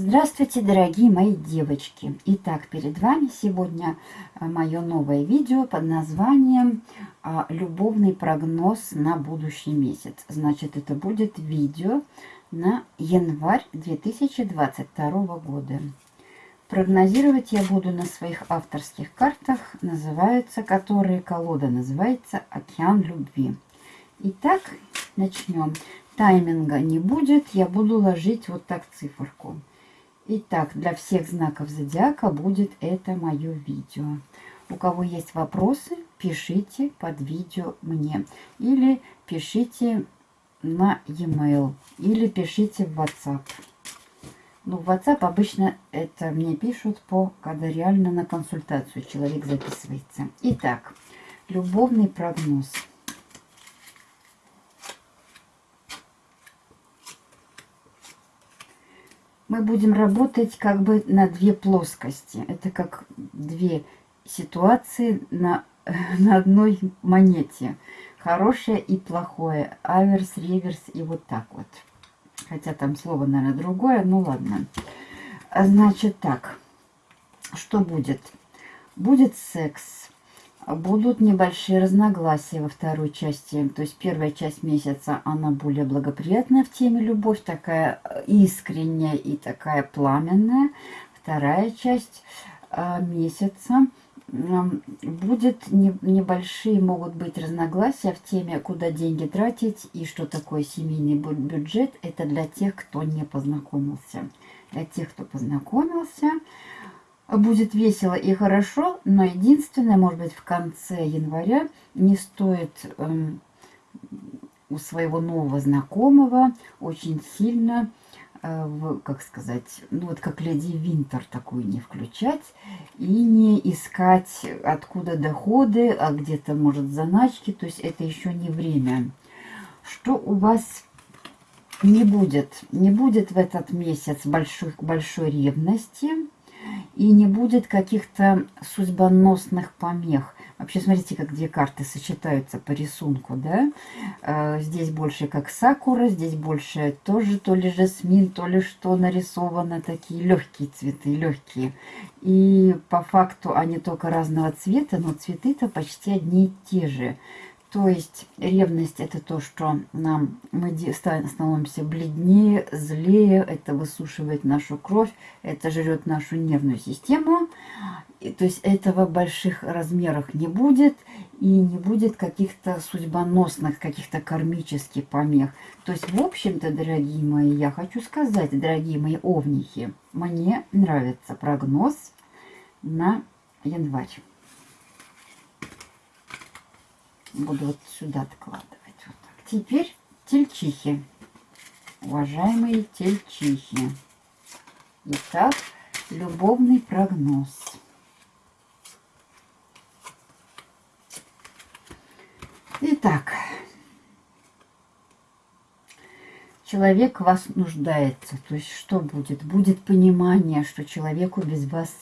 Здравствуйте, дорогие мои девочки! Итак, перед вами сегодня э, мое новое видео под названием а, «Любовный прогноз на будущий месяц». Значит, это будет видео на январь 2022 года. Прогнозировать я буду на своих авторских картах, называются, которые колода называется «Океан любви». Итак, начнем. Тайминга не будет, я буду ложить вот так циферку. Итак, для всех знаков зодиака будет это мое видео. У кого есть вопросы, пишите под видео мне. Или пишите на e-mail. Или пишите в WhatsApp. Ну, в WhatsApp обычно это мне пишут по, когда реально на консультацию человек записывается. Итак, любовный прогноз. Мы будем работать как бы на две плоскости. Это как две ситуации на, на одной монете. Хорошее и плохое. Аверс, реверс и вот так вот. Хотя там слово, наверное, другое. Ну ладно. Значит так. Что будет? Будет секс Будут небольшие разногласия во второй части. То есть первая часть месяца, она более благоприятная в теме любовь, такая э, искренняя и такая пламенная. Вторая часть э, месяца будет не, небольшие, могут быть разногласия в теме, куда деньги тратить и что такое семейный бюджет. Это для тех, кто не познакомился. Для тех, кто познакомился, будет весело и хорошо, но единственное, может быть, в конце января не стоит эм, у своего нового знакомого очень сильно, э, в, как сказать, ну вот как леди Винтер такую не включать и не искать откуда доходы, а где-то, может, заначки, то есть это еще не время. Что у вас не будет? Не будет в этот месяц большой, большой ревности, и не будет каких-то судьбоносных помех. Вообще, смотрите, как две карты сочетаются по рисунку, да? Э, здесь больше как сакура, здесь больше тоже то ли жасмин, то ли что нарисовано. Такие легкие цветы, легкие. И по факту они только разного цвета, но цветы-то почти одни и те же. То есть ревность это то, что нам мы становимся бледнее, злее, это высушивает нашу кровь, это жрет нашу нервную систему. И, то есть этого в больших размерах не будет и не будет каких-то судьбоносных, каких-то кармических помех. То есть, в общем-то, дорогие мои, я хочу сказать, дорогие мои овнихи, мне нравится прогноз на январь буду вот сюда откладывать. Вот так. Теперь тельчихи. Уважаемые тельчихи. Итак, любовный прогноз. Итак, человек вас нуждается. То есть что будет? Будет понимание, что человеку без вас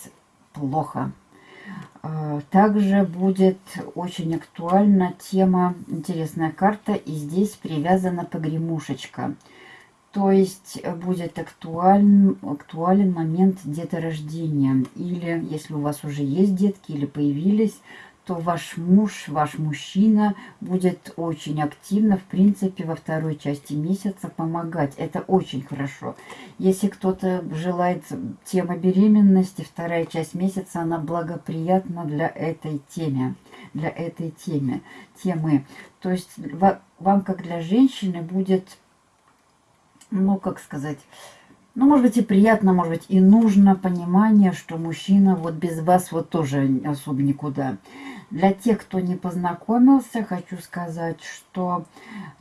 плохо. А, также будет очень актуальна тема, интересная карта, и здесь привязана погремушечка. То есть будет актуален, актуален момент деторождения. Или если у вас уже есть детки или появились, то ваш муж, ваш мужчина будет очень активно, в принципе, во второй части месяца помогать. Это очень хорошо. Если кто-то желает темы беременности, вторая часть месяца, она благоприятна для этой темы. Для этой темы. темы. То есть вам, как для женщины, будет, ну, как сказать ну, может быть, и приятно, может быть, и нужно понимание, что мужчина вот без вас вот тоже особо никуда. Для тех, кто не познакомился, хочу сказать, что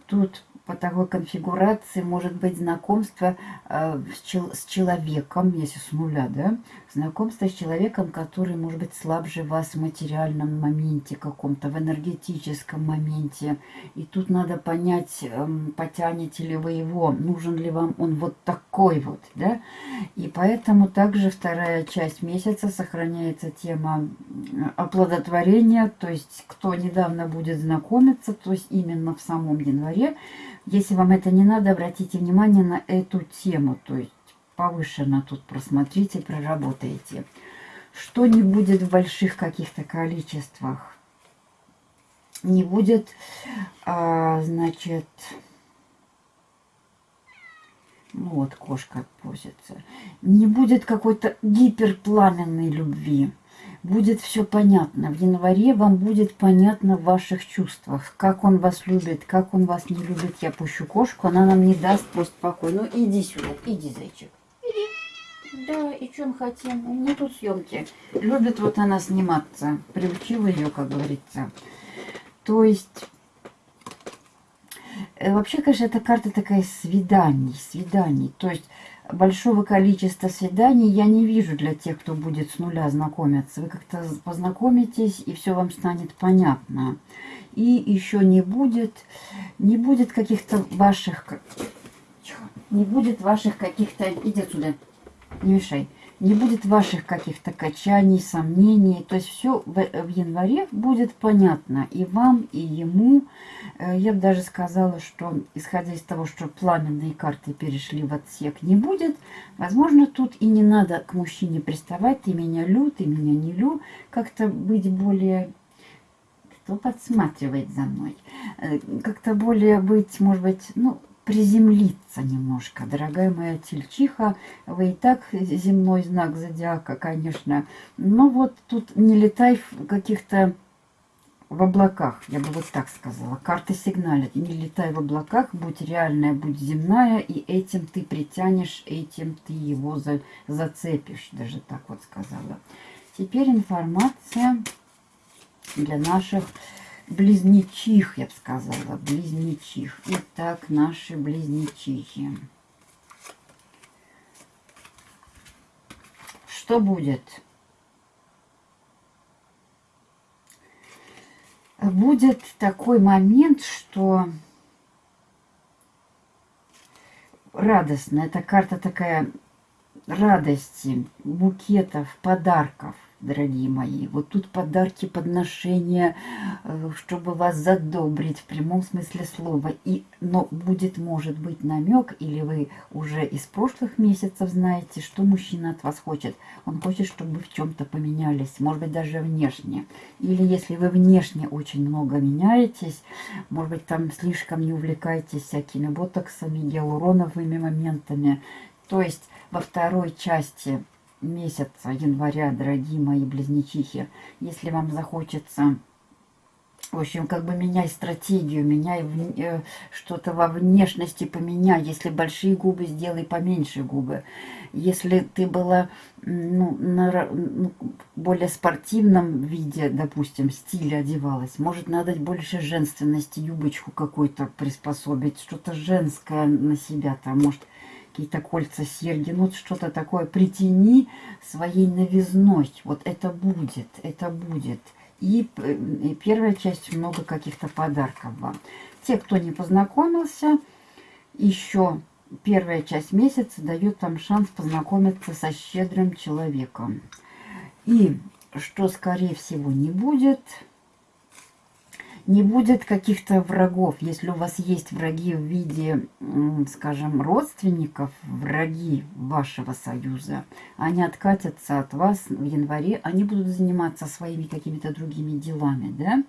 тут по такой конфигурации может быть знакомство э, с, чел с человеком, если с нуля, да, знакомство с человеком, который может быть слабже вас в материальном моменте каком-то, в энергетическом моменте. И тут надо понять, э, потянете ли вы его, нужен ли вам он вот такой вот, да. И поэтому также вторая часть месяца сохраняется тема оплодотворения, то есть кто недавно будет знакомиться, то есть именно в самом январе, если вам это не надо, обратите внимание на эту тему. То есть повышенно тут просмотрите, проработаете. Что не будет в больших каких-то количествах? Не будет, а, значит, ну вот кошка просится. Не будет какой-то гиперпламенной любви. Будет все понятно. В январе вам будет понятно в ваших чувствах. Как он вас любит, как он вас не любит. Я пущу кошку, она нам не даст просто покой. Ну иди сюда, иди, зайчик. Да, и чем хотим? У меня тут съемки. Любит вот она сниматься. Приучила ее, как говорится. То есть Э, вообще, конечно, эта карта такая свиданий, свиданий. То есть большого количества свиданий я не вижу для тех, кто будет с нуля знакомиться. Вы как-то познакомитесь, и все вам станет понятно. И еще не будет, не будет каких-то ваших, не будет ваших каких-то, иди отсюда, не мешай не будет ваших каких-то качаний, сомнений. То есть все в, в январе будет понятно и вам, и ему. Э, я бы даже сказала, что исходя из того, что пламенные карты перешли в отсек, не будет. Возможно, тут и не надо к мужчине приставать. Ты меня лю, ты меня не лю. Как-то быть более кто подсматривает за мной. Э, как-то более быть, может быть, ну, приземлиться немножко. Дорогая моя тельчиха, вы и так земной знак зодиака, конечно. Но вот тут не летай в каких-то в облаках, я бы вот так сказала. Карты сигналят. Не летай в облаках, будь реальная, будь земная, и этим ты притянешь, этим ты его за, зацепишь. Даже так вот сказала. Теперь информация для наших близнечих, я бы сказала, близнечих. Итак, наши близнечихи. Что будет? Будет такой момент, что радостно. Эта карта такая радости, букетов, подарков дорогие мои. Вот тут подарки, подношения, э, чтобы вас задобрить в прямом смысле слова. И, но будет, может быть, намек, или вы уже из прошлых месяцев знаете, что мужчина от вас хочет. Он хочет, чтобы вы в чем-то поменялись, может быть, даже внешне. Или если вы внешне очень много меняетесь, может быть, там слишком не увлекаетесь всякими ботоксами, гиалуроновыми моментами. То есть во второй части месяца января, дорогие мои близнечихи, если вам захочется, в общем, как бы меняй стратегию, меняй э, что-то во внешности, поменяй. Если большие губы, сделай поменьше губы. Если ты была ну, на ну, более спортивном виде, допустим, стиле одевалась, может, надо больше женственности, юбочку какую-то приспособить, что-то женское на себя-то, может, какие-то кольца, серьги, ну что-то такое, притяни своей новизной. Вот это будет, это будет. И, и первая часть много каких-то подарков вам. Те, кто не познакомился, еще первая часть месяца дает вам шанс познакомиться со щедрым человеком. И что, скорее всего, не будет – не будет каких-то врагов. Если у вас есть враги в виде, скажем, родственников, враги вашего союза, они откатятся от вас в январе, они будут заниматься своими какими-то другими делами, да,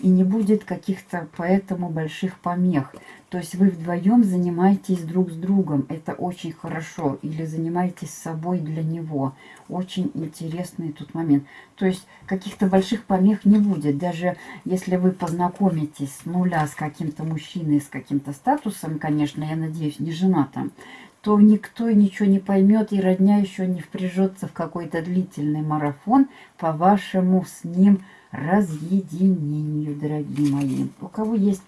и не будет каких-то поэтому больших помех. То есть вы вдвоем занимаетесь друг с другом. Это очень хорошо. Или занимаетесь собой для него. Очень интересный тут момент. То есть каких-то больших помех не будет. Даже если вы познакомитесь с нуля с каким-то мужчиной, с каким-то статусом, конечно, я надеюсь, не женатым, то никто ничего не поймет, и родня еще не впряжется в какой-то длительный марафон по вашему с ним разъединению, дорогие мои. У кого есть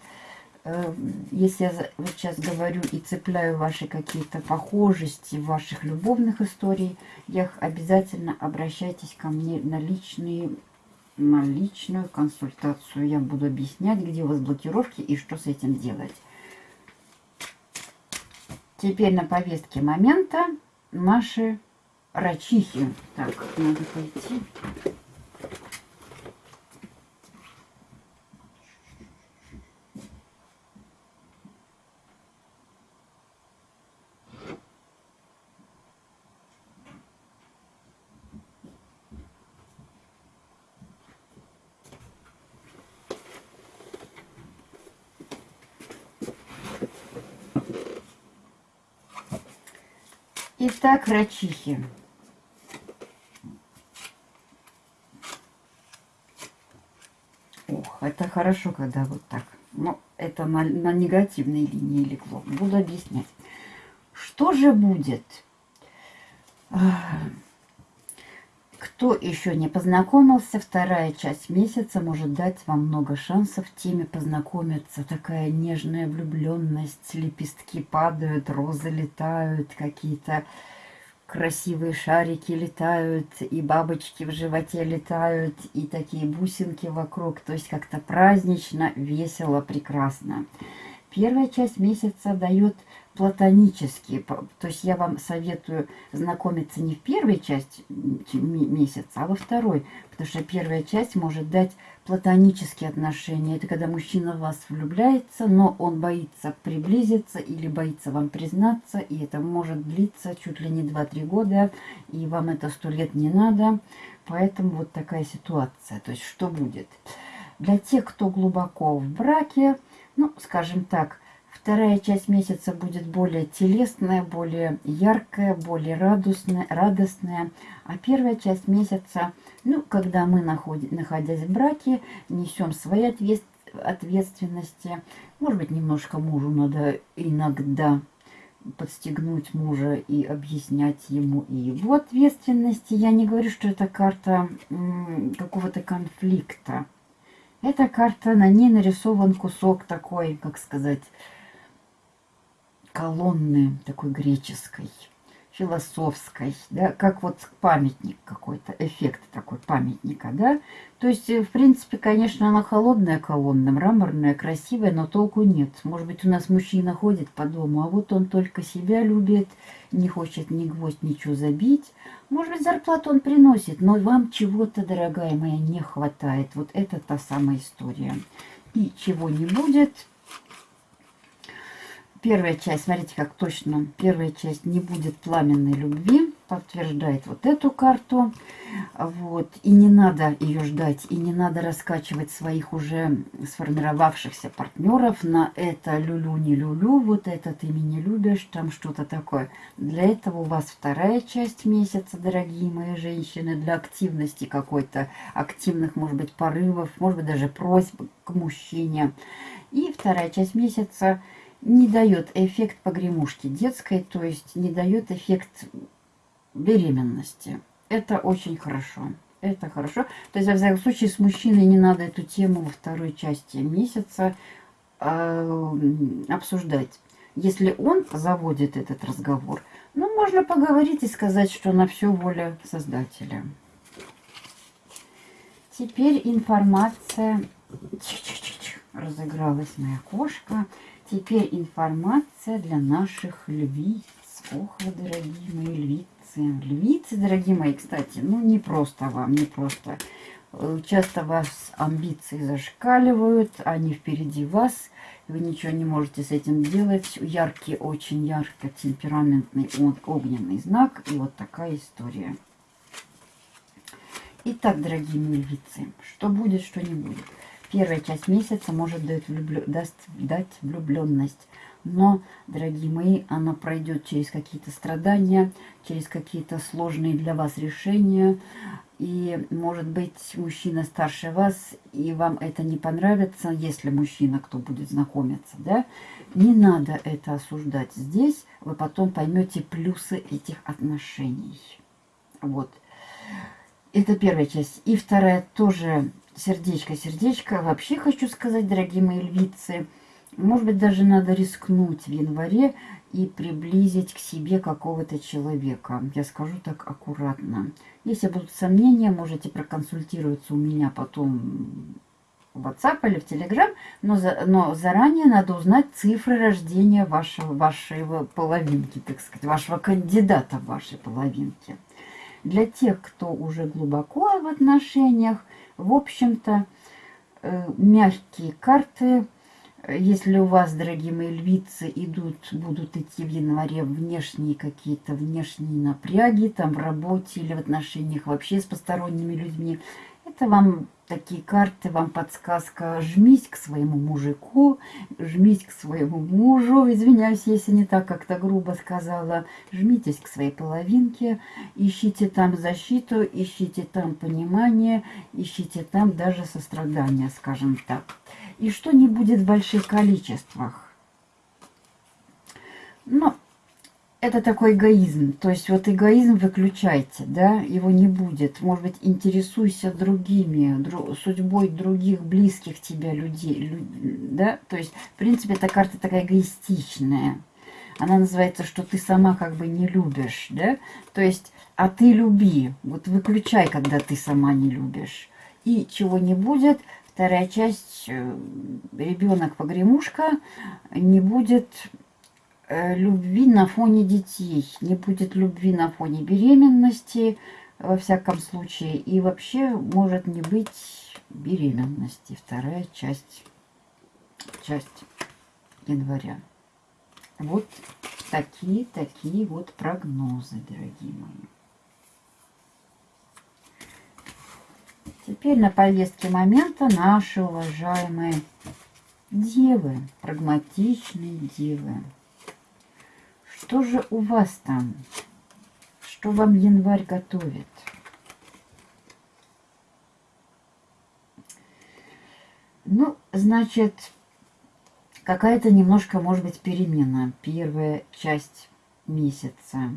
Э, если я вот сейчас говорю и цепляю ваши какие-то похожести ваших любовных историй, я обязательно обращайтесь ко мне на личные на личную консультацию. Я буду объяснять, где у вас блокировки и что с этим делать. Теперь на повестке момента наши рачихи. Так, надо пойти. Итак, рачихи. Ох, это хорошо, когда вот так. Но это на, на негативной линии легло. Буду объяснять. Что же будет? Кто еще не познакомился, вторая часть месяца может дать вам много шансов теме познакомиться. Такая нежная влюбленность, лепестки падают, розы летают, какие-то красивые шарики летают, и бабочки в животе летают, и такие бусинки вокруг. То есть как-то празднично, весело, прекрасно. Первая часть месяца дает платонические. То есть я вам советую знакомиться не в первой части месяца, а во второй. Потому что первая часть может дать платонические отношения. Это когда мужчина в вас влюбляется, но он боится приблизиться или боится вам признаться. И это может длиться чуть ли не 2-3 года. И вам это сто лет не надо. Поэтому вот такая ситуация. То есть что будет? Для тех, кто глубоко в браке, ну, скажем так, Вторая часть месяца будет более телесная, более яркая, более радостная, радостная. А первая часть месяца, ну, когда мы, находим, находясь в браке, несем свои ответ, ответственности. Может быть, немножко мужу надо иногда подстегнуть мужа и объяснять ему и его ответственности. Я не говорю, что это карта какого-то конфликта. Эта карта, на ней нарисован кусок такой, как сказать, колонны такой греческой, философской, да, как вот памятник какой-то, эффект такой памятника, да. То есть, э, в принципе, конечно, она холодная колонна, мраморная, красивая, но толку нет. Может быть, у нас мужчина ходит по дому, а вот он только себя любит, не хочет ни гвоздь, ничего забить. Может быть, зарплату он приносит, но вам чего-то, дорогая моя, не хватает. Вот это та самая история. И чего не будет, Первая часть, смотрите, как точно, первая часть не будет пламенной любви, подтверждает вот эту карту. Вот. И не надо ее ждать, и не надо раскачивать своих уже сформировавшихся партнеров на это люлю, не люлю, вот это ты меня любишь, там что-то такое. Для этого у вас вторая часть месяца, дорогие мои женщины, для активности какой-то, активных, может быть, порывов, может быть, даже просьб к мужчине. И вторая часть месяца – не дает эффект погремушки детской, то есть не дает эффект беременности. Это очень хорошо. Это хорошо. То есть, во всяком случае, с мужчиной не надо эту тему во второй части месяца э, обсуждать. Если он заводит этот разговор, ну, можно поговорить и сказать, что на все воля Создателя. Теперь информация... Разыгралась моя кошка. Теперь информация для наших львиц. Ох, вы, дорогие мои львицы. Львицы, дорогие мои, кстати, ну не просто вам, не просто. Э, часто вас амбиции зашкаливают, они впереди вас. Вы ничего не можете с этим делать. Яркий, очень ярко темпераментный огненный знак. И вот такая история. Итак, дорогие мои львицы, что будет, что не будет. Первая часть месяца может дать, влюблю... даст, дать влюбленность. Но, дорогие мои, она пройдет через какие-то страдания, через какие-то сложные для вас решения. И, может быть, мужчина старше вас, и вам это не понравится, если мужчина, кто будет знакомиться, да? Не надо это осуждать здесь, вы потом поймете плюсы этих отношений. Вот. Это первая часть. И вторая тоже сердечко, сердечко. Вообще хочу сказать, дорогие мои львицы, может быть, даже надо рискнуть в январе и приблизить к себе какого-то человека. Я скажу так аккуратно. Если будут сомнения, можете проконсультироваться у меня потом в WhatsApp или в Telegram, но, за, но заранее надо узнать цифры рождения вашего, вашей половинки, так сказать, вашего кандидата в вашей половинке. Для тех, кто уже глубоко в отношениях, в общем-то, э, мягкие карты. Если у вас, дорогие мои львицы, идут, будут идти в январе внешние какие-то внешние напряги, там в работе или в отношениях вообще с посторонними людьми, это вам такие карты, вам подсказка. Жмись к своему мужику, жмись к своему мужу. Извиняюсь, если не так как-то грубо сказала. Жмитесь к своей половинке, ищите там защиту, ищите там понимание, ищите там даже сострадание, скажем так. И что не будет в больших количествах. Ну, это такой эгоизм. То есть вот эгоизм выключайте, да, его не будет. Может быть, интересуйся другими, дру, судьбой других близких тебя людей, люд, да. То есть, в принципе, эта карта такая эгоистичная. Она называется, что ты сама как бы не любишь, да. То есть, а ты люби. Вот выключай, когда ты сама не любишь. И чего не будет, вторая часть, э, ребенок-погремушка, не будет любви на фоне детей, не будет любви на фоне беременности, во всяком случае, и вообще может не быть беременности. Вторая часть, часть января. Вот такие, такие вот прогнозы, дорогие мои. Теперь на повестке момента наши уважаемые девы, прагматичные девы. Что же у вас там? Что вам январь готовит? Ну, значит, какая-то немножко, может быть, перемена. Первая часть месяца.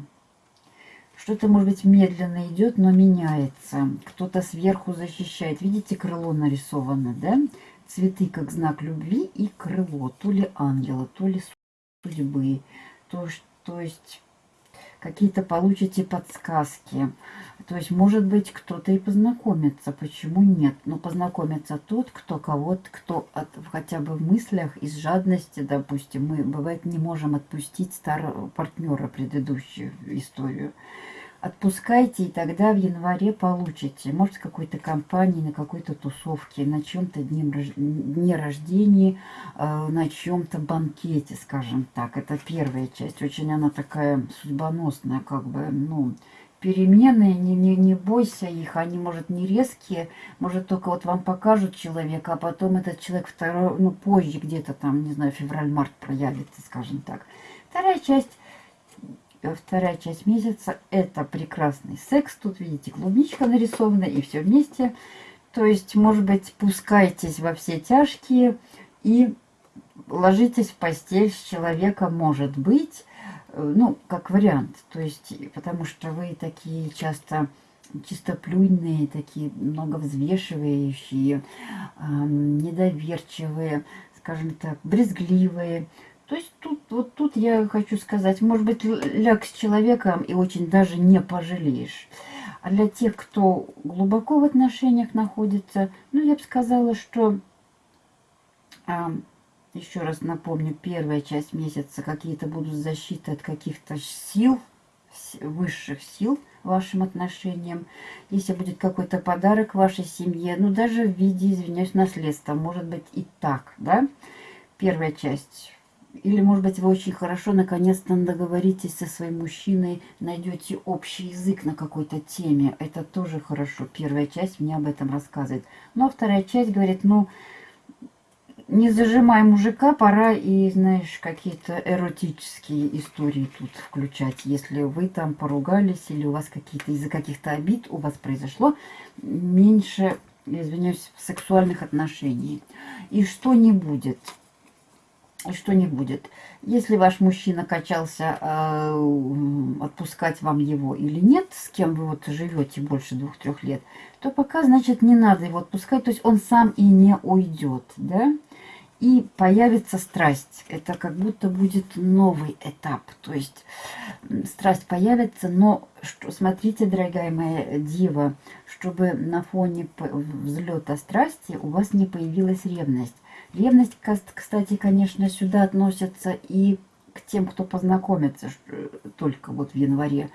Что-то, может быть, медленно идет, но меняется. Кто-то сверху защищает. Видите, крыло нарисовано, да? Цветы как знак любви и крыло. То ли ангела, то ли судьбы. То, то есть какие-то получите подсказки. То есть, может быть, кто-то и познакомится. Почему нет? Но познакомится тот, кто кого-то, кто от, хотя бы в мыслях из жадности, допустим, мы, бывает, не можем отпустить старого партнера предыдущую историю отпускайте, и тогда в январе получите. Может, в какой-то компании, на какой-то тусовке, на чем-то дне рождения, э, на чем-то банкете, скажем так. Это первая часть. Очень она такая судьбоносная, как бы, ну, перемены, не, не, не бойся их, они, может, не резкие, может, только вот вам покажут человека, а потом этот человек второй, ну, позже где-то там, не знаю, февраль-март проявится, скажем так. Вторая часть вторая часть месяца это прекрасный секс. Тут, видите, клубничка нарисована и все вместе. То есть, может быть, пускайтесь во все тяжкие и ложитесь в постель с человеком, может быть, э, ну, как вариант. То есть, потому что вы такие часто чистоплюйные, такие многовзвешивающие, э, недоверчивые, скажем так, брезгливые. То есть тут, вот тут я хочу сказать, может быть, ляг с человеком и очень даже не пожалеешь. А для тех, кто глубоко в отношениях находится, ну, я бы сказала, что, а, еще раз напомню, первая часть месяца какие-то будут защиты от каких-то сил, высших сил вашим отношениям. Если будет какой-то подарок вашей семье, ну, даже в виде, извиняюсь, наследства, может быть и так, да? Первая часть или, может быть, вы очень хорошо наконец-то договоритесь со своим мужчиной, найдете общий язык на какой-то теме. Это тоже хорошо. Первая часть мне об этом рассказывает. Но вторая часть говорит, ну, не зажимай мужика, пора и, знаешь, какие-то эротические истории тут включать. Если вы там поругались или у вас какие-то из-за каких-то обид у вас произошло меньше, извиняюсь, сексуальных отношений. И что не будет – что не будет. Если ваш мужчина качался, э, отпускать вам его или нет, с кем вы вот живете больше двух-трех лет, то пока, значит, не надо его отпускать, то есть он сам и не уйдет, да? И появится страсть. Это как будто будет новый этап. То есть страсть появится, но что, смотрите, дорогая моя дива, чтобы на фоне взлета страсти у вас не появилась ревность. Ревность, кстати, конечно, сюда относится и к тем, кто познакомится только вот в январе.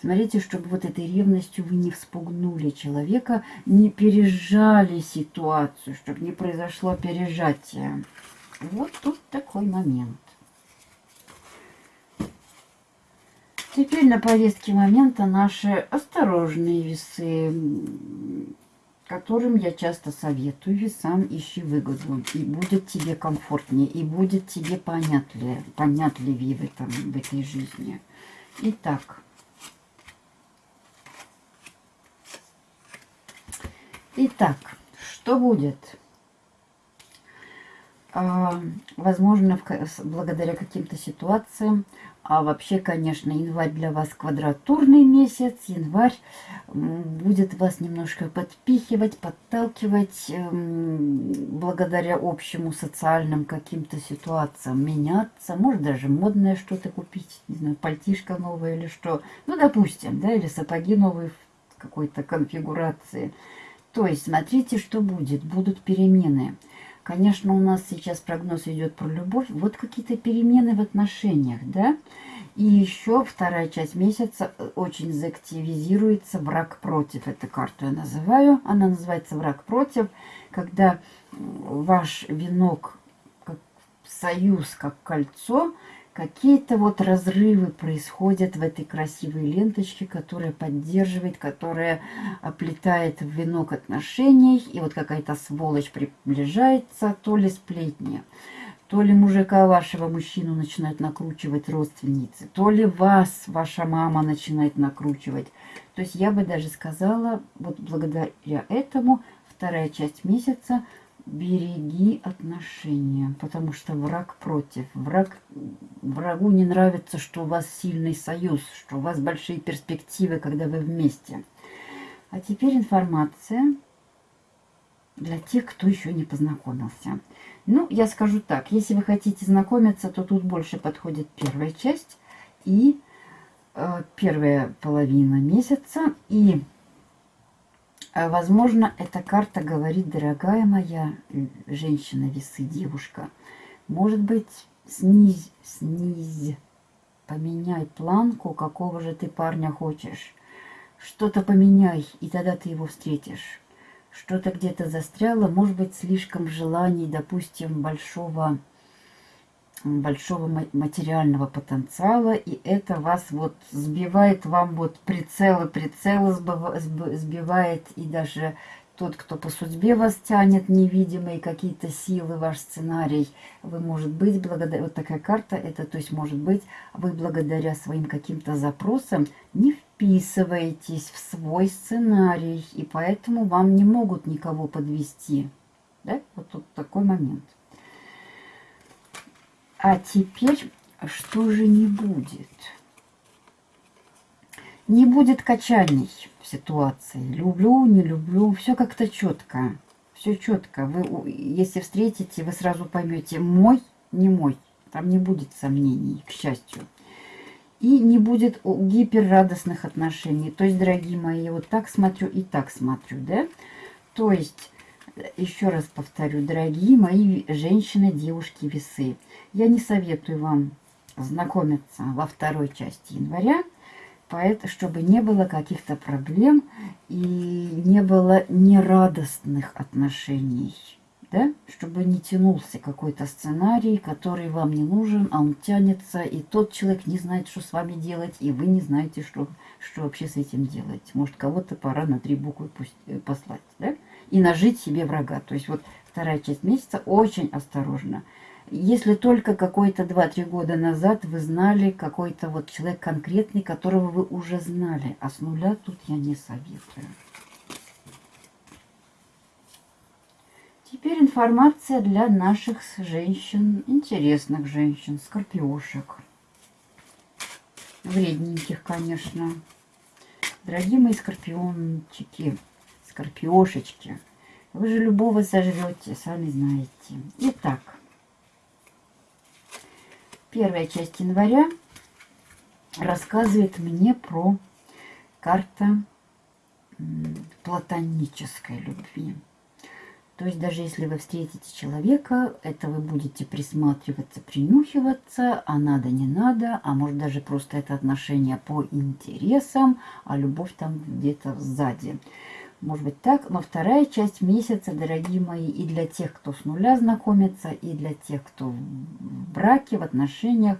Смотрите, чтобы вот этой ревностью вы не вспугнули человека, не пережали ситуацию, чтобы не произошло пережатие. Вот тут такой момент. Теперь на повестке момента наши осторожные весы. Которым я часто советую, сам ищи выгоду, и будет тебе комфортнее, и будет тебе понятливее, понятливее в, этом, в этой жизни. Итак, итак, что будет? А, возможно, благодаря каким-то ситуациям а вообще, конечно, январь для вас квадратурный месяц. Январь будет вас немножко подпихивать, подталкивать эм, благодаря общему социальным каким-то ситуациям, меняться. Может даже модное что-то купить, не знаю, пальтишко новое или что. Ну, допустим, да, или сапоги новые в какой-то конфигурации. То есть смотрите, что будет. Будут перемены. Конечно, у нас сейчас прогноз идет про любовь. Вот какие-то перемены в отношениях, да? И еще вторая часть месяца э, очень заактивизируется враг против. Эту карту я называю. Она называется враг против, когда ваш венок, как союз, как кольцо – какие-то вот разрывы происходят в этой красивой ленточке, которая поддерживает, которая оплетает венок отношений. И вот какая-то сволочь приближается, то ли сплетни, то ли мужика вашего мужчину начинают накручивать родственницы, то ли вас ваша мама начинает накручивать. То есть я бы даже сказала, вот благодаря этому вторая часть месяца – береги отношения, потому что враг против. Враг, врагу не нравится, что у вас сильный союз, что у вас большие перспективы, когда вы вместе. А теперь информация для тех, кто еще не познакомился. Ну, я скажу так, если вы хотите знакомиться, то тут больше подходит первая часть и э, первая половина месяца. И возможно, эта карта говорит, дорогая моя женщина, весы, девушка, может быть, снизь, снизь, поменяй планку, какого же ты парня хочешь. Что-то поменяй, и тогда ты его встретишь. Что-то где-то застряло, может быть, слишком желаний, допустим, большого большого материального потенциала, и это вас вот сбивает, вам вот прицелы, прицелы сбивает, и даже тот, кто по судьбе вас тянет, невидимые какие-то силы, ваш сценарий, вы, может быть, благодаря, вот такая карта, это, то есть, может быть, вы благодаря своим каким-то запросам не вписываетесь в свой сценарий, и поэтому вам не могут никого подвести. Да? Вот тут такой момент. А теперь что же не будет? Не будет качаний в ситуации. Люблю, не люблю. Все как-то четко. Все четко. Вы, если встретите, вы сразу поймете, мой, не мой. Там не будет сомнений, к счастью. И не будет гиперрадостных отношений. То есть, дорогие мои, вот так смотрю и так смотрю, да? То есть, еще раз повторю, дорогие мои женщины, девушки, весы, я не советую вам знакомиться во второй части января, поэтому, чтобы не было каких-то проблем и не было нерадостных отношений, да? чтобы не тянулся какой-то сценарий, который вам не нужен, а он тянется, и тот человек не знает, что с вами делать, и вы не знаете, что, что вообще с этим делать. Может, кого-то пора на три буквы пусть, э, послать, да? И нажить себе врага. То есть вот вторая часть месяца очень осторожно. Если только какой-то 2-3 года назад вы знали какой-то вот человек конкретный, которого вы уже знали, а с нуля тут я не советую. Теперь информация для наших женщин, интересных женщин, скорпиошек. Вредненьких, конечно. Дорогие мои скорпиончики, скорпиошечки. Вы же любого сожрете, сами знаете. Итак, первая часть января рассказывает мне про карта платонической любви. То есть даже если вы встретите человека, это вы будете присматриваться, принюхиваться, а надо, не надо, а может даже просто это отношение по интересам, а любовь там где-то сзади. Может быть так, но вторая часть месяца, дорогие мои, и для тех, кто с нуля знакомится, и для тех, кто в браке, в отношениях,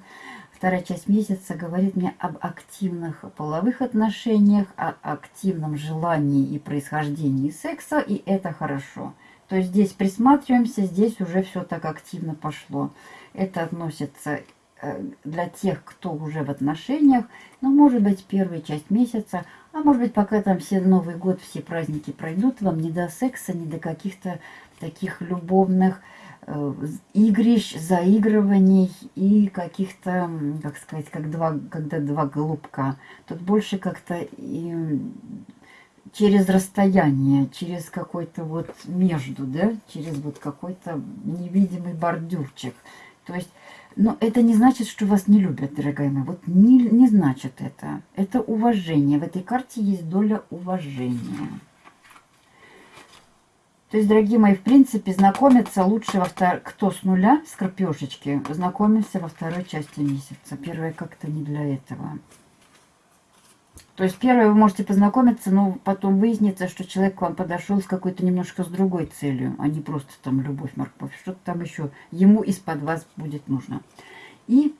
Вторая часть месяца говорит мне об активных половых отношениях, о активном желании и происхождении секса, и это хорошо. То есть здесь присматриваемся, здесь уже все так активно пошло. Это относится э, для тех, кто уже в отношениях, но может быть первая часть месяца, а может быть пока там все Новый год, все праздники пройдут, вам не до секса, не до каких-то таких любовных э, игрищ, заигрываний и каких-то, как сказать, как два, когда два голубка. Тут больше как-то через расстояние, через какой-то вот между, да, через вот какой-то невидимый бордюрчик. То есть, но это не значит, что вас не любят, дорогая моя. Вот не, не значит это. Это уважение. В этой карте есть доля уважения. То есть, дорогие мои, в принципе, знакомиться лучше во втор... кто с нуля, с крапешечки, знакомимся во второй части месяца. Первая как-то не для этого. То есть первое вы можете познакомиться, но потом выяснится, что человек к вам подошел с какой-то немножко с другой целью, а не просто там любовь, морковь. Что-то там еще ему из-под вас будет нужно. И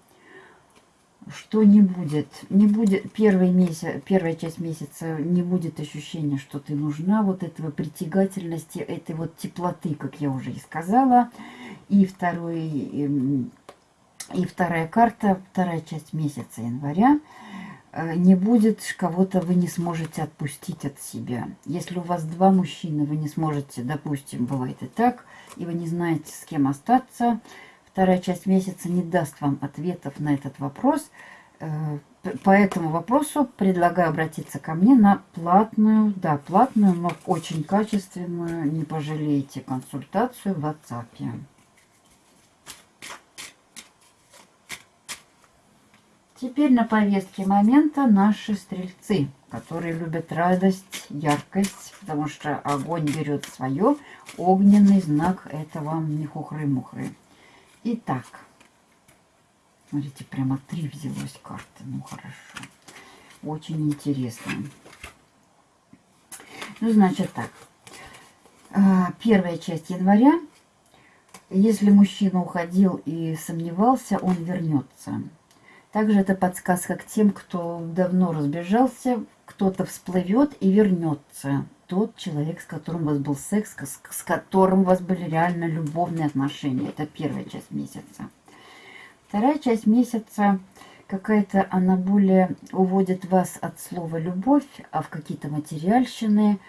что не будет, не будет первый месяц, первая часть месяца не будет ощущения, что ты нужна, вот этого притягательности, этой вот теплоты, как я уже и сказала. И второй, эм, и вторая карта, вторая часть месяца января не будет кого-то, вы не сможете отпустить от себя. Если у вас два мужчины, вы не сможете, допустим, бывает и так, и вы не знаете, с кем остаться, вторая часть месяца не даст вам ответов на этот вопрос. Э, по этому вопросу предлагаю обратиться ко мне на платную, да, платную, но очень качественную, не пожалеете, консультацию в WhatsApp. Теперь на повестке момента наши стрельцы, которые любят радость, яркость, потому что огонь берет свое. Огненный знак – это вам не хухры-мухры. Итак, смотрите, прямо три взялось карты. Ну, хорошо. Очень интересно. Ну, значит так. А, первая часть января. Если мужчина уходил и сомневался, он вернется. Также это подсказка к тем, кто давно разбежался, кто-то всплывет и вернется. Тот человек, с которым у вас был секс, с которым у вас были реально любовные отношения. Это первая часть месяца. Вторая часть месяца какая-то, она более уводит вас от слова «любовь», а в какие-то материальщины,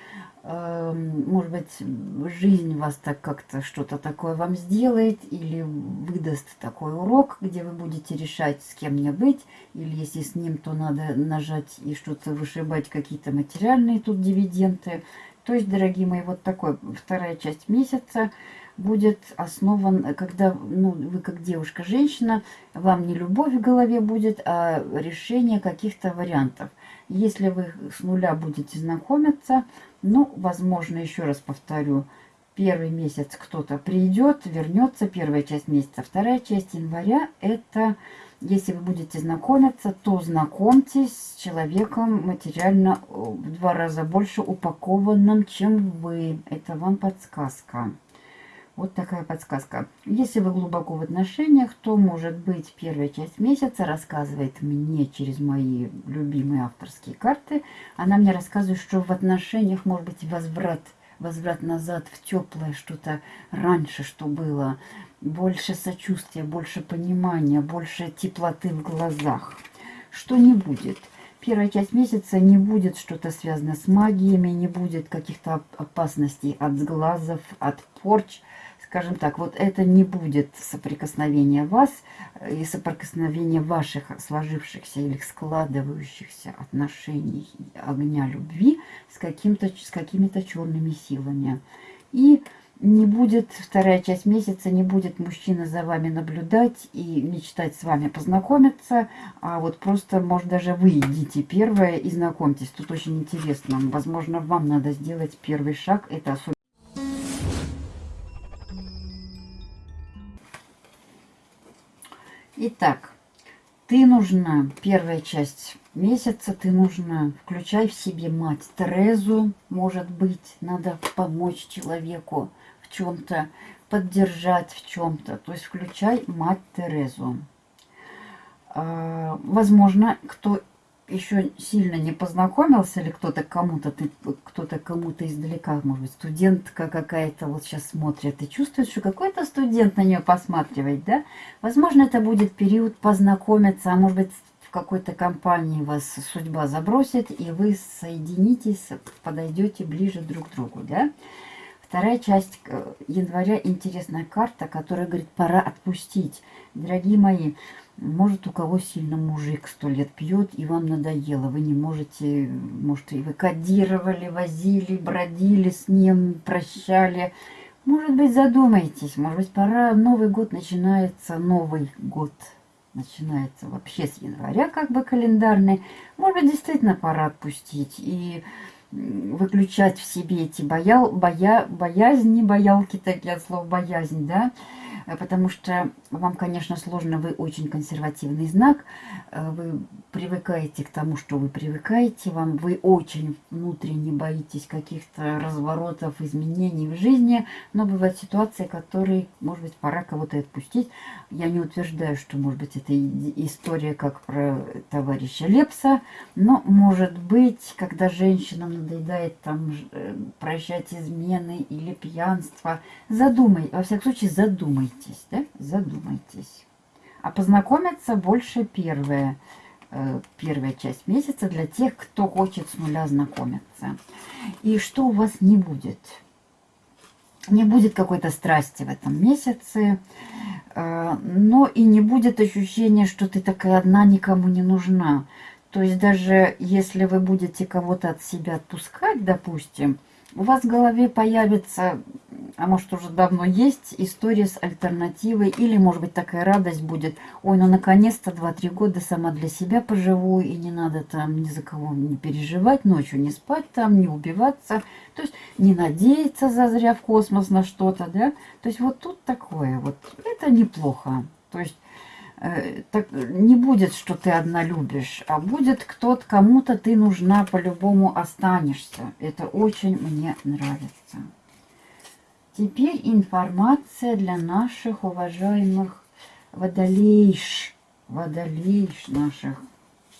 может быть, жизнь вас так как-то что-то такое вам сделает или выдаст такой урок, где вы будете решать, с кем мне быть, или если с ним, то надо нажать и что-то вышибать, какие-то материальные тут дивиденды. То есть, дорогие мои, вот такой вторая часть месяца будет основан, когда ну, вы как девушка-женщина, вам не любовь в голове будет, а решение каких-то вариантов. Если вы с нуля будете знакомиться, ну, возможно, еще раз повторю, первый месяц кто-то придет, вернется, первая часть месяца, вторая часть января, это, если вы будете знакомиться, то знакомьтесь с человеком материально в два раза больше упакованным, чем вы. Это вам подсказка. Вот такая подсказка. Если вы глубоко в отношениях, то, может быть, первая часть месяца рассказывает мне через мои любимые авторские карты. Она мне рассказывает, что в отношениях может быть возврат, возврат назад в теплое что-то раньше, что было. Больше сочувствия, больше понимания, больше теплоты в глазах. Что не будет. Первая часть месяца не будет что-то связано с магиями, не будет каких-то опасностей от сглазов, от порч скажем так, вот это не будет соприкосновение вас и соприкосновение ваших сложившихся или складывающихся отношений огня любви с, с какими-то черными силами. И не будет, вторая часть месяца, не будет мужчина за вами наблюдать и мечтать с вами познакомиться, а вот просто, может, даже вы идите первое и знакомьтесь. Тут очень интересно. Возможно, вам надо сделать первый шаг. Это особенно Итак, ты нужна, первая часть месяца, ты нужна, включай в себе мать Терезу, может быть, надо помочь человеку в чем-то, поддержать в чем-то, то есть включай мать Терезу. А, возможно, кто еще сильно не познакомился, или кто-то кому-то, ты кто-то кому-то издалека, может быть, студентка какая-то вот сейчас смотрит и чувствует, что какой-то студент на нее посматривает, да? Возможно, это будет период познакомиться, а может быть, в какой-то компании вас судьба забросит, и вы соединитесь, подойдете ближе друг к другу, да? Вторая часть э, января интересная карта, которая говорит, пора отпустить. Дорогие мои, может, у кого сильно мужик сто лет пьет, и вам надоело. Вы не можете, может, и вы кодировали, возили, бродили с ним, прощали. Может быть, задумайтесь, может быть, пора, Новый год начинается, Новый год начинается вообще с января, как бы календарный. Может быть, действительно пора отпустить и выключать в себе эти боял, боя, боязни, боялки, такие от слов боязнь, да, потому что вам, конечно, сложно, вы очень консервативный знак, э, вы привыкаете к тому, что вы привыкаете, вам вы очень внутренне боитесь каких-то разворотов, изменений в жизни, но бывают ситуации, которые, может быть, пора кого-то отпустить. Я не утверждаю, что, может быть, это история как про товарища Лепса, но, может быть, когда женщинам надоедает там э, прощать измены или пьянство, задумай, во всяком случае, задумайтесь, да, задумайтесь. А познакомиться больше первое, э, первая часть месяца для тех, кто хочет с нуля знакомиться. И что у вас не будет? Не будет какой-то страсти в этом месяце, э, но и не будет ощущения, что ты такая одна, никому не нужна. То есть даже если вы будете кого-то от себя отпускать, допустим, у вас в голове появится а может уже давно есть история с альтернативой, или может быть такая радость будет, ой, ну наконец-то 2-3 года сама для себя поживу, и не надо там ни за кого не переживать, ночью не спать там, не убиваться, то есть не надеяться зазря в космос на что-то, да, то есть вот тут такое вот, это неплохо, то есть так, не будет, что ты одна любишь, а будет кто-то, кому-то ты нужна, по-любому останешься. Это очень мне нравится. Теперь информация для наших уважаемых водолейш, водолейш наших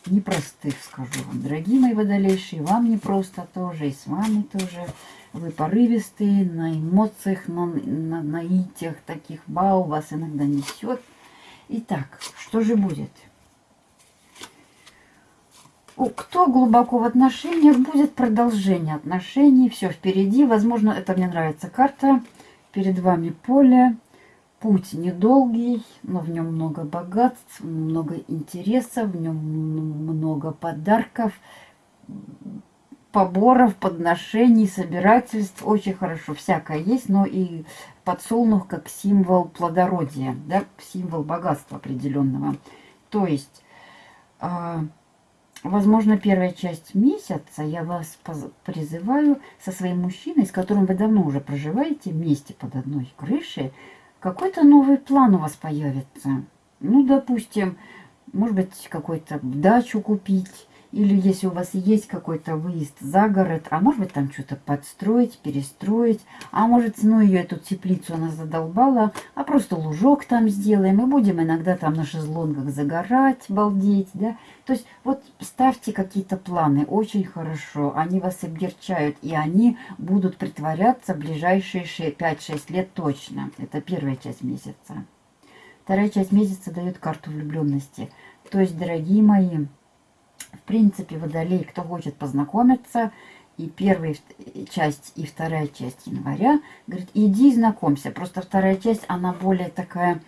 непростых, скажу вам. Дорогие мои водолейши, и вам непросто тоже, и с вами тоже. Вы порывистые, на эмоциях, на, на наитиях таких, бау, вас иногда несет. Итак, что же будет? кто глубоко в отношениях, будет продолжение отношений, все впереди. Возможно, это мне нравится карта. Перед вами поле, путь недолгий, но в нем много богатств, много интересов, в нем много подарков, поборов, подношений, собирательств. Очень хорошо, всякое есть, но и подсолнух как символ плодородия, да, символ богатства определенного. То есть а, возможно, первая часть месяца я вас призываю со своим мужчиной, с которым вы давно уже проживаете вместе под одной крышей, какой-то новый план у вас появится. Ну, допустим, может быть, какой-то дачу купить, или если у вас есть какой-то выезд за город, а может быть там что-то подстроить, перестроить. А может, ну ее эту теплицу она задолбала, а просто лужок там сделаем. И будем иногда там на шезлонгах загорать, балдеть, да. То есть вот ставьте какие-то планы, очень хорошо. Они вас облегчают, и они будут притворяться в ближайшие 5-6 лет точно. Это первая часть месяца. Вторая часть месяца дает карту влюбленности. То есть, дорогие мои, в принципе, водолей, кто хочет познакомиться, и первая часть, и вторая часть января, говорит, иди знакомься. Просто вторая часть, она более такая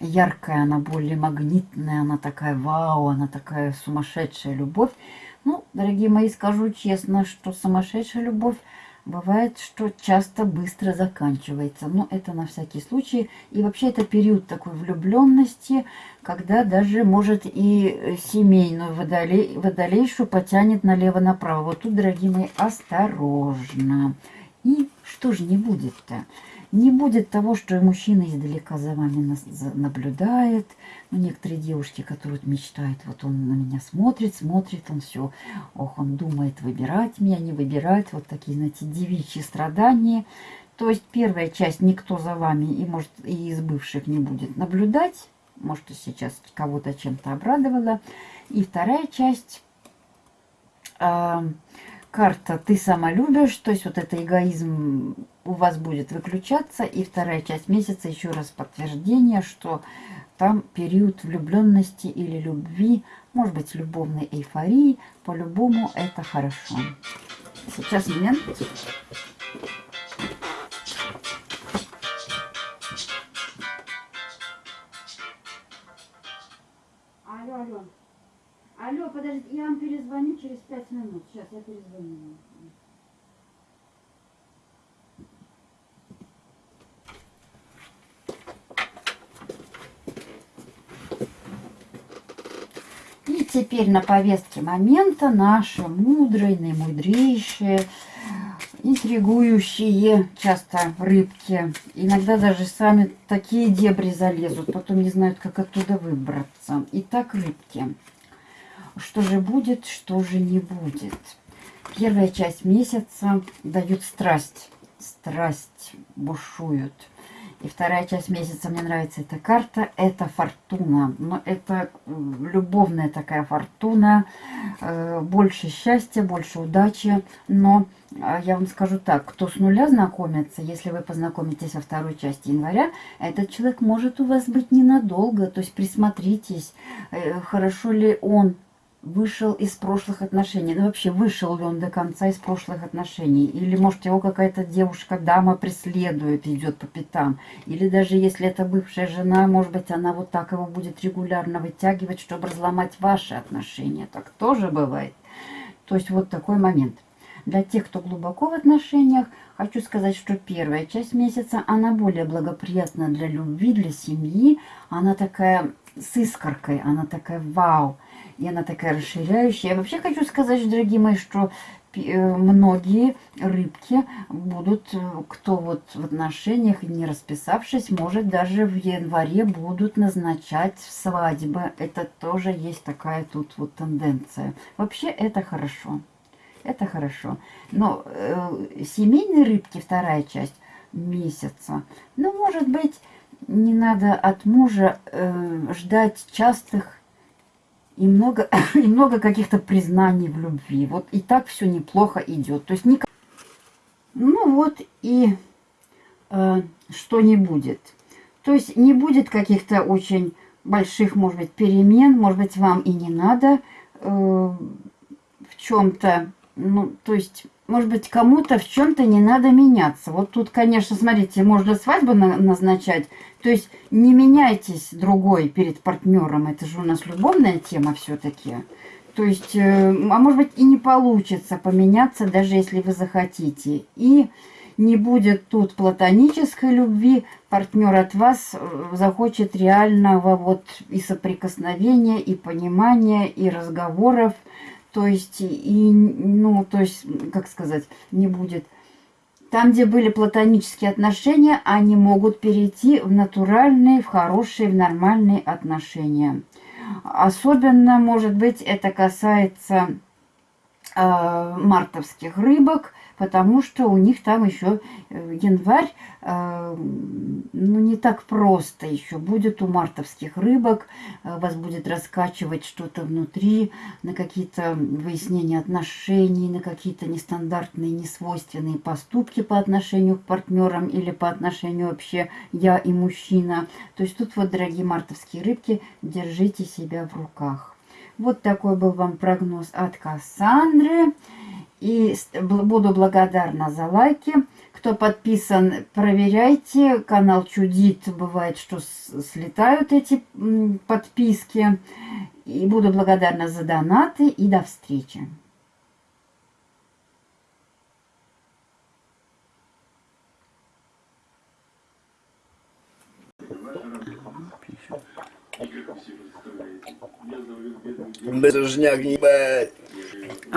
яркая, она более магнитная, она такая вау, она такая сумасшедшая любовь. Ну, дорогие мои, скажу честно, что сумасшедшая любовь Бывает, что часто быстро заканчивается, но это на всякий случай. И вообще это период такой влюбленности, когда даже может и семейную водолей, водолейшу потянет налево-направо. Вот тут, дорогие мои, осторожно. И что же не будет-то? Не будет того, что мужчина издалека за вами наблюдает. Ну, некоторые девушки, которые мечтают, вот он на меня смотрит, смотрит, он все, ох, он думает выбирать меня, не выбирать. Вот такие, знаете, девичьи страдания. То есть первая часть никто за вами и, может, и из бывших не будет наблюдать. может, сейчас кого-то чем-то обрадовала. И вторая часть а, карта «Ты сама любишь», то есть вот это эгоизм у вас будет выключаться. И вторая часть месяца еще раз подтверждение, что там период влюбленности или любви, может быть, любовной эйфории. По-любому это хорошо. Сейчас момент. Алло, алло. Алло, подождите, я вам перезвоню через пять минут. Сейчас я перезвоню. Теперь на повестке момента наши мудрые, наимудрейшие, интригующие часто рыбки. Иногда даже сами такие дебри залезут, потом не знают, как оттуда выбраться. Итак, рыбки. Что же будет, что же не будет? Первая часть месяца дают страсть. Страсть бушуют. И вторая часть месяца мне нравится эта карта. Это фортуна. Но это любовная такая фортуна. Э, больше счастья, больше удачи. Но э, я вам скажу так. Кто с нуля знакомится, если вы познакомитесь во второй части января, этот человек может у вас быть ненадолго. То есть присмотритесь, э, хорошо ли он вышел из прошлых отношений. Ну, вообще, вышел ли он до конца из прошлых отношений? Или, может, его какая-то девушка, дама преследует, идет по пятам? Или даже если это бывшая жена, может быть, она вот так его будет регулярно вытягивать, чтобы разломать ваши отношения. Так тоже бывает. То есть, вот такой момент. Для тех, кто глубоко в отношениях, хочу сказать, что первая часть месяца, она более благоприятна для любви, для семьи. Она такая с искоркой, она такая вау. И она такая расширяющая. Я вообще хочу сказать, дорогие мои, что э, многие рыбки будут, э, кто вот в отношениях не расписавшись, может даже в январе будут назначать свадьбы. Это тоже есть такая тут вот тенденция. Вообще это хорошо. Это хорошо. Но э, семейные рыбки, вторая часть месяца, ну, может быть, не надо от мужа э, ждать частых и много, и много каких-то признаний в любви. Вот и так все неплохо идет. То есть никак... Ну вот и э, что не будет. То есть не будет каких-то очень больших, может быть, перемен. Может быть, вам и не надо э, в чем-то ну, то есть, может быть, кому-то в чем-то не надо меняться. Вот тут, конечно, смотрите, можно свадьбу на назначать. То есть, не меняйтесь другой перед партнером. Это же у нас любовная тема все-таки. То есть, э, а может быть, и не получится поменяться, даже если вы захотите. И не будет тут платонической любви, партнер от вас э, захочет реального вот и соприкосновения, и понимания, и разговоров, то есть, и, ну, то есть, как сказать, не будет. Там, где были платонические отношения, они могут перейти в натуральные, в хорошие, в нормальные отношения. Особенно, может быть, это касается э, мартовских рыбок, потому что у них там еще э, январь, э, ну, не так просто еще будет у мартовских рыбок. Э, вас будет раскачивать что-то внутри, на какие-то выяснения отношений, на какие-то нестандартные, несвойственные поступки по отношению к партнерам или по отношению вообще я и мужчина. То есть тут вот, дорогие мартовские рыбки, держите себя в руках. Вот такой был вам прогноз от Кассандры. И буду благодарна за лайки. Кто подписан, проверяйте. Канал чудит. Бывает, что слетают эти подписки. И буду благодарна за донаты. И до встречи. Безжняк, ебать.